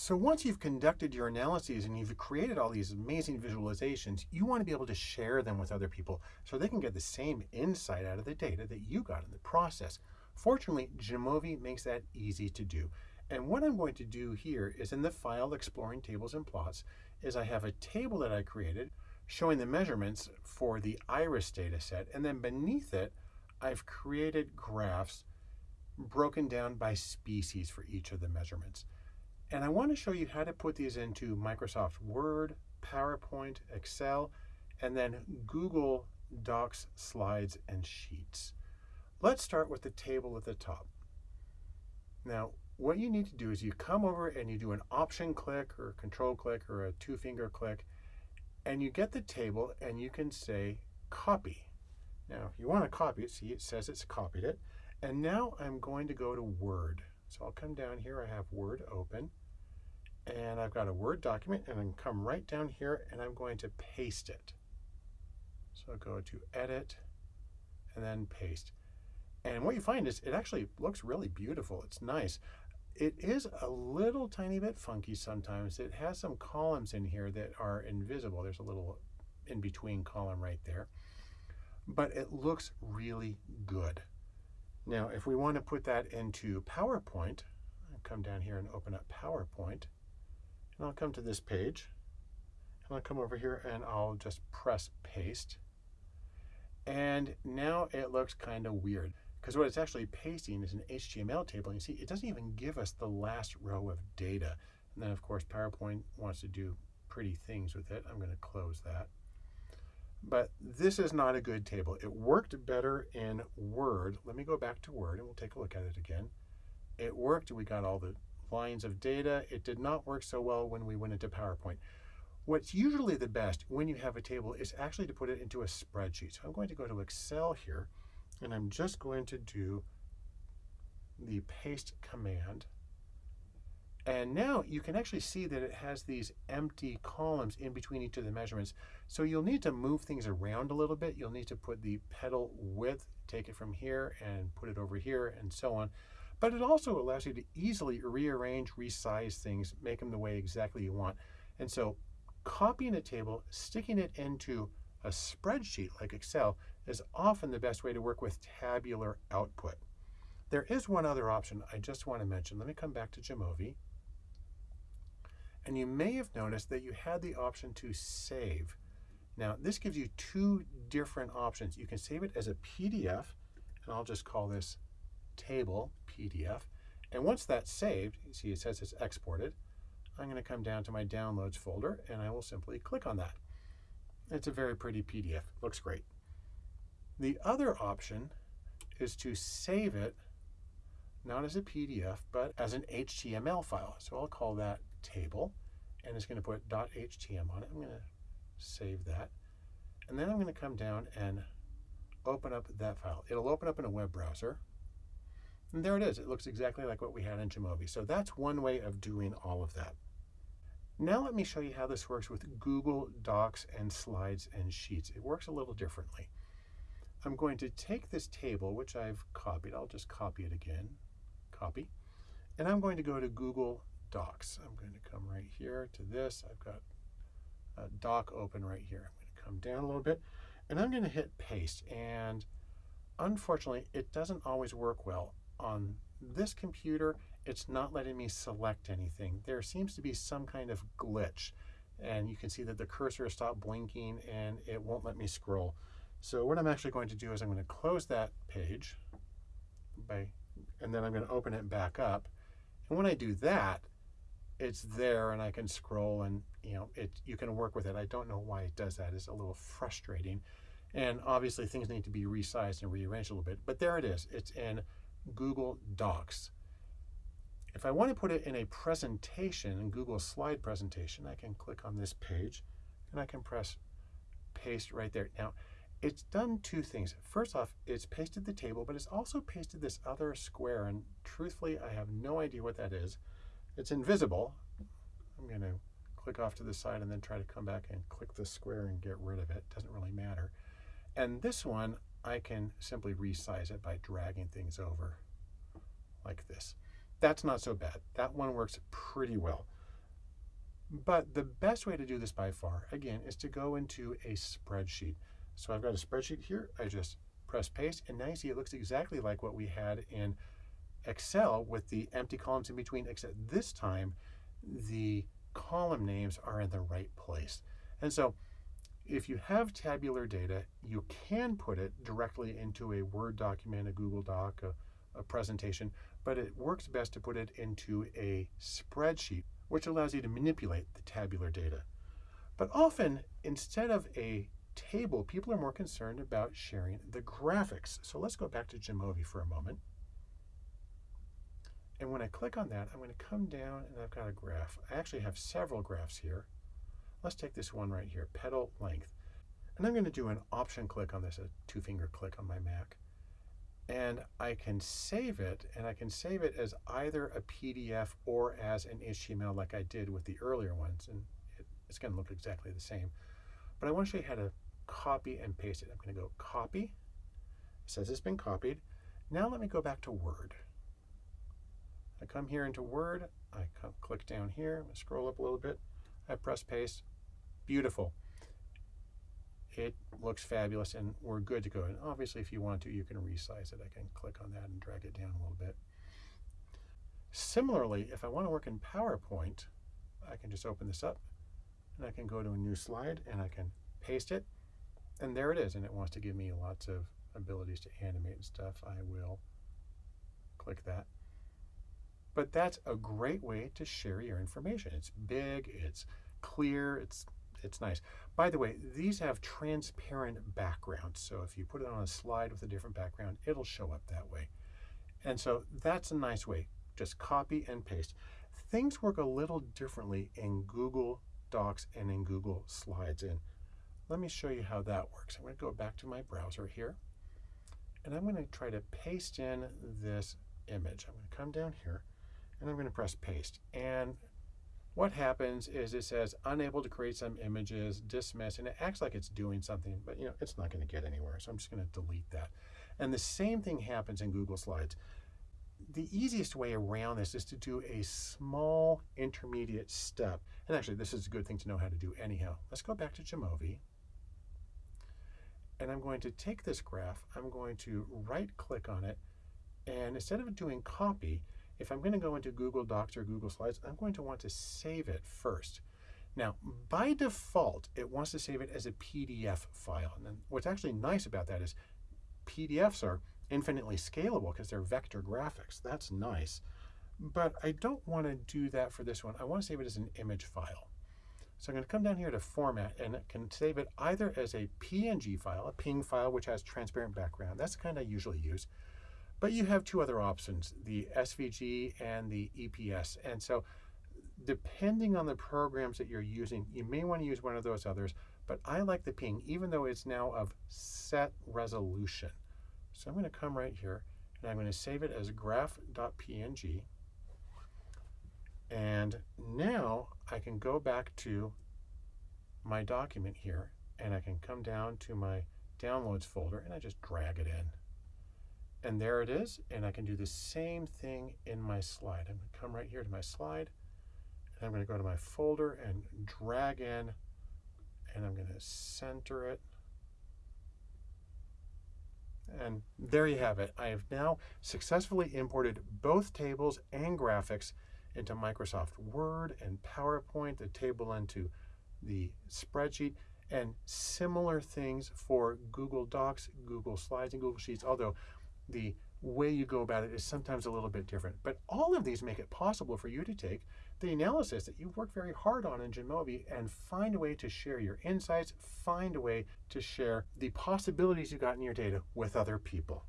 So once you've conducted your analyses and you've created all these amazing visualizations, you want to be able to share them with other people so they can get the same insight out of the data that you got in the process. Fortunately, Jamovi makes that easy to do. And what I'm going to do here is in the file Exploring Tables and Plots is I have a table that I created showing the measurements for the iris data set. And then beneath it, I've created graphs broken down by species for each of the measurements. And I want to show you how to put these into Microsoft Word, PowerPoint, Excel, and then Google Docs, Slides, and Sheets. Let's start with the table at the top. Now, what you need to do is you come over and you do an option click or control click or a two finger click, and you get the table and you can say copy. Now, if you want to copy it, see it says it's copied it. And now I'm going to go to Word. So I'll come down here, I have Word open, and I've got a Word document, and I come right down here, and I'm going to paste it. So I'll go to Edit, and then Paste. And what you find is it actually looks really beautiful. It's nice. It is a little tiny bit funky sometimes. It has some columns in here that are invisible. There's a little in-between column right there. But it looks really good. Now, if we want to put that into PowerPoint, I'll come down here and open up PowerPoint, and I'll come to this page, and I'll come over here and I'll just press paste. And now it looks kind of weird because what it's actually pasting is an HTML table. And you see, it doesn't even give us the last row of data. And then of course, PowerPoint wants to do pretty things with it. I'm going to close that. But this is not a good table. It worked better in Word. Let me go back to Word and we'll take a look at it again. It worked. We got all the lines of data. It did not work so well when we went into PowerPoint. What's usually the best when you have a table is actually to put it into a spreadsheet. So I'm going to go to Excel here and I'm just going to do the paste command and now you can actually see that it has these empty columns in between each of the measurements. So you'll need to move things around a little bit. You'll need to put the petal width, take it from here and put it over here and so on. But it also allows you to easily rearrange, resize things, make them the way exactly you want. And so copying a table, sticking it into a spreadsheet like Excel is often the best way to work with tabular output. There is one other option I just want to mention. Let me come back to Jamovi. And you may have noticed that you had the option to save. Now, this gives you two different options. You can save it as a PDF, and I'll just call this table PDF. And once that's saved, you see it says it's exported. I'm going to come down to my downloads folder, and I will simply click on that. It's a very pretty PDF. Looks great. The other option is to save it not as a PDF, but as an HTML file. So I'll call that table, and it's going to put .htm on it. I'm going to save that. And then I'm going to come down and open up that file. It'll open up in a web browser. And there it is. It looks exactly like what we had in Jamovi. So that's one way of doing all of that. Now let me show you how this works with Google Docs and Slides and Sheets. It works a little differently. I'm going to take this table, which I've copied. I'll just copy it again. Copy. And I'm going to go to Google docs. I'm going to come right here to this. I've got a doc open right here. I'm going to come down a little bit and I'm going to hit paste. And unfortunately, it doesn't always work well. On this computer, it's not letting me select anything. There seems to be some kind of glitch. And you can see that the cursor stopped blinking and it won't let me scroll. So what I'm actually going to do is I'm going to close that page by, and then I'm going to open it back up. And when I do that, it's there and I can scroll and you know it you can work with it. I don't know why it does that. It's a little frustrating. And obviously things need to be resized and rearranged a little bit, but there it is. It's in Google Docs. If I want to put it in a presentation, in Google slide presentation, I can click on this page and I can press paste right there. Now, it's done two things. First off, it's pasted the table, but it's also pasted this other square. And truthfully, I have no idea what that is. It's invisible. I'm going to click off to the side and then try to come back and click the square and get rid of it. Doesn't really matter. And this one, I can simply resize it by dragging things over like this. That's not so bad. That one works pretty well. But the best way to do this by far, again, is to go into a spreadsheet. So I've got a spreadsheet here. I just press paste, and now you see it looks exactly like what we had in Excel with the empty columns in between, except this time the column names are in the right place. And so if you have tabular data, you can put it directly into a Word document, a Google Doc, a, a presentation, but it works best to put it into a spreadsheet, which allows you to manipulate the tabular data. But often, instead of a table, people are more concerned about sharing the graphics. So let's go back to Jamovi for a moment. And when I click on that, I'm going to come down and I've got a graph. I actually have several graphs here. Let's take this one right here, petal length. And I'm going to do an option click on this, a two finger click on my Mac. And I can save it, and I can save it as either a PDF or as an HTML like I did with the earlier ones. And it, it's going to look exactly the same. But I want to show you how to copy and paste it. I'm going to go copy. It says it's been copied. Now let me go back to Word. I come here into Word. I come, click down here. I scroll up a little bit. I press paste. Beautiful. It looks fabulous and we're good to go. And obviously if you want to, you can resize it. I can click on that and drag it down a little bit. Similarly, if I want to work in PowerPoint, I can just open this up and I can go to a new slide and I can paste it. And there it is. And it wants to give me lots of abilities to animate and stuff. I will click that. But that's a great way to share your information. It's big, it's clear, it's it's nice. By the way, these have transparent backgrounds. So if you put it on a slide with a different background, it'll show up that way. And so that's a nice way. Just copy and paste. Things work a little differently in Google Docs and in Google Slides. And let me show you how that works. I'm going to go back to my browser here. And I'm going to try to paste in this image. I'm going to come down here and I'm going to press paste. And what happens is it says unable to create some images, dismiss, and it acts like it's doing something, but you know, it's not going to get anywhere. So I'm just going to delete that. And the same thing happens in Google Slides. The easiest way around this is to do a small intermediate step. And actually, this is a good thing to know how to do anyhow. Let's go back to Jamovi. And I'm going to take this graph, I'm going to right click on it, and instead of doing copy, if I'm going to go into Google Docs or Google Slides, I'm going to want to save it first. Now, by default, it wants to save it as a PDF file. And then what's actually nice about that is PDFs are infinitely scalable because they're vector graphics. That's nice. But I don't want to do that for this one. I want to save it as an image file. So I'm going to come down here to format and it can save it either as a PNG file, a PNG file, which has transparent background. That's the kind I usually use. But you have two other options, the SVG and the EPS. And so depending on the programs that you're using, you may want to use one of those others, but I like the PNG, even though it's now of set resolution. So I'm going to come right here and I'm going to save it as graph.png. And now I can go back to my document here and I can come down to my downloads folder and I just drag it in. And there it is. And I can do the same thing in my slide. I'm going to come right here to my slide. And I'm going to go to my folder and drag in. And I'm going to center it. And there you have it. I have now successfully imported both tables and graphics into Microsoft Word and PowerPoint, the table into the spreadsheet, and similar things for Google Docs, Google Slides, and Google Sheets, although the way you go about it is sometimes a little bit different. But all of these make it possible for you to take the analysis that you've worked very hard on in Jamovi and find a way to share your insights, find a way to share the possibilities you got in your data with other people.